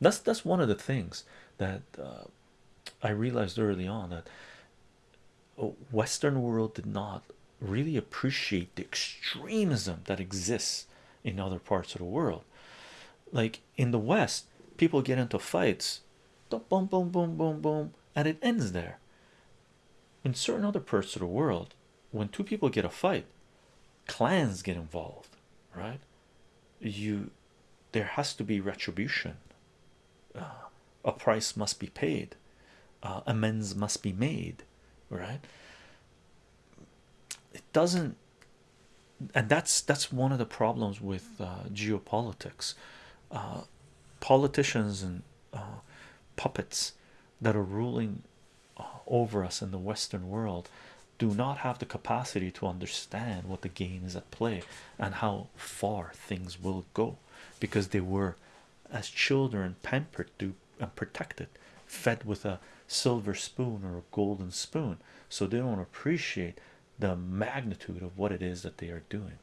that's that's one of the things that uh, I realized early on that Western world did not really appreciate the extremism that exists in other parts of the world. Like in the West, people get into fights, boom, boom, boom, boom, boom, and it ends there. In certain other parts of the world, when two people get a fight, clans get involved, right? You there has to be retribution, uh, a price must be paid, uh, amends must be made, right? It doesn't, and that's that's one of the problems with uh, geopolitics. politicians and puppets that are ruling over us in the Western world do not have the capacity to understand what the game is at play and how far things will go because they were as children pampered to and protected fed with a silver spoon or a golden spoon. So they don't appreciate the magnitude of what it is that they are doing